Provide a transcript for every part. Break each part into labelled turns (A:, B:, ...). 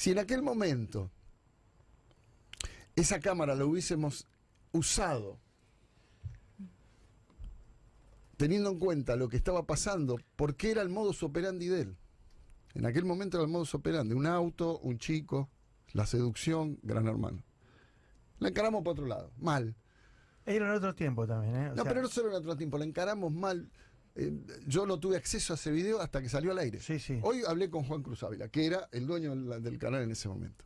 A: Si en aquel momento esa cámara la hubiésemos usado teniendo en cuenta lo que estaba pasando, porque era el modus operandi de él. En aquel momento era el modus operandi, un auto, un chico, la seducción, gran hermano. La encaramos por otro lado, mal.
B: Era en otro tiempo también, ¿eh? O
A: No,
B: sea,
A: pero no solo en otro tiempo, la encaramos mal. Eh, yo no tuve acceso a ese video hasta que salió al aire.
B: Sí, sí.
A: Hoy hablé con Juan Cruz Ávila, que era el dueño del, del canal en ese momento.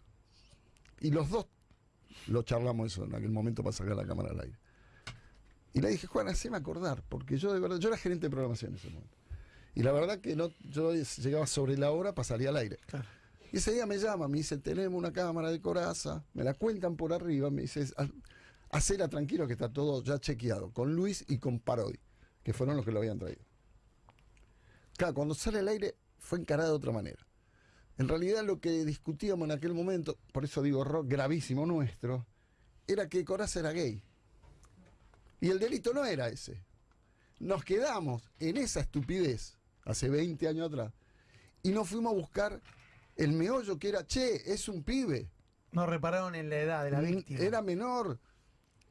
A: Y los dos lo charlamos eso en aquel momento para sacar la cámara al aire. Y le dije, Juan, haceme acordar, porque yo de verdad, yo era gerente de programación en ese momento. Y la verdad que no, yo llegaba sobre la hora para salir al aire.
B: Claro.
A: Y ese día me llama, me dice, tenemos una cámara de coraza, me la cuentan por arriba, me dice, "Ha- hacela tranquilo que está todo ya chequeado, con Luis y con Parodi, que fueron los que lo habían traído. Claro, cuando sale al aire fue encarada de otra manera. En realidad lo que discutíamos en aquel momento, por eso digo rock gravísimo nuestro, era que Coraza era gay. Y el delito no era ese. Nos quedamos en esa estupidez hace 20 años atrás y nos fuimos a buscar el meollo que era, che, es un pibe.
B: No repararon en la edad de la víctima.
A: Era menor.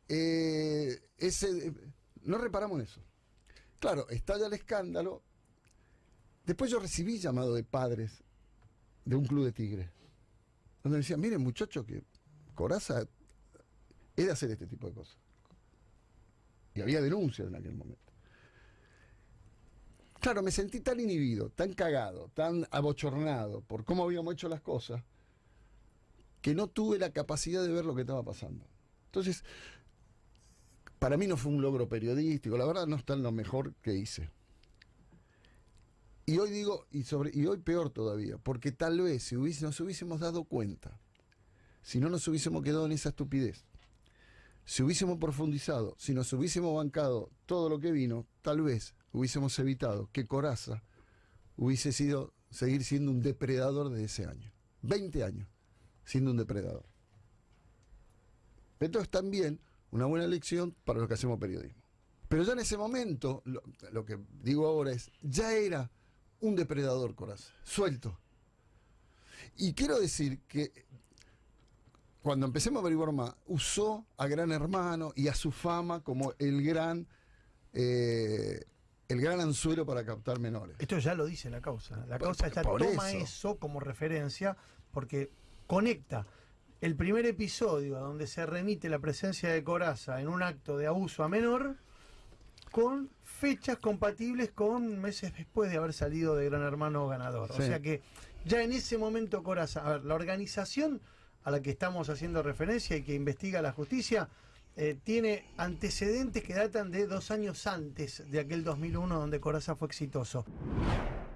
A: eh, ese, no reparamos eso. Claro, estalla el escándalo. Después yo recibí llamado de padres de un club de tigres. Donde me decían, miren muchachos, que Coraza de hacer este tipo de cosas. Y había denuncias en aquel momento. Claro, me sentí tan inhibido, tan cagado, tan abochornado por cómo habíamos hecho las cosas, que no tuve la capacidad de ver lo que estaba pasando. Entonces, para mí no fue un logro periodístico, la verdad no está en lo mejor que hice. Y hoy digo, y, sobre, y hoy peor todavía, porque tal vez si hubiese, nos hubiésemos dado cuenta, si no nos hubiésemos quedado en esa estupidez, si hubiésemos profundizado, si nos hubiésemos bancado todo lo que vino, tal vez hubiésemos evitado que Coraza hubiese sido, seguir siendo un depredador de ese año. 20 años siendo un depredador. Esto es también una buena lección para los que hacemos periodismo. Pero ya en ese momento, lo, lo que digo ahora es, ya era un depredador Coraza, suelto. Y quiero decir que cuando empecemos a averiguar más, usó a Gran Hermano y a su fama como el gran, eh, el gran anzuelo para captar menores.
B: Esto ya lo dice la causa. La
A: Por-
B: causa ya
A: por
B: toma
A: eso.
B: eso. como referencia porque conecta el primer episodio a donde se remite la presencia de Coraza en un acto de abuso a menor con fechas compatibles con meses después de haber salido de Gran Hermano ganador. O sea que ya en ese momento Coraza, a ver, la organización a la que estamos haciendo referencia y que investiga la justicia, eh, tiene antecedentes que datan de dos años antes de aquel 2001 donde Coraza fue exitoso.